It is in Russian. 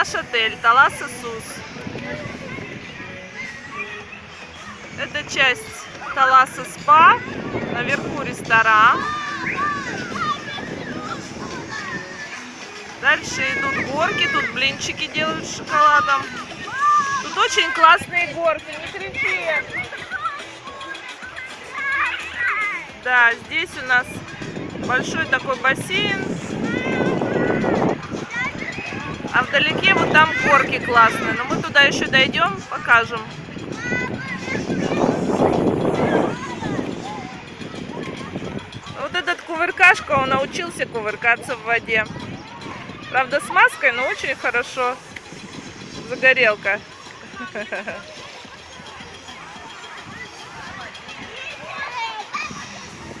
наш отель Талас Иисус. Это часть Таласа Спа. Наверху ресторан. Дальше идут горки. Тут блинчики делают с шоколадом. Тут очень классные горки. Не кричи. Да, здесь у нас большой такой бассейн. А вдалеке вот там горки классные. Но мы туда еще дойдем, покажем. Вот этот кувыркашка, он научился кувыркаться в воде. Правда, с маской, но очень хорошо. Загорелка.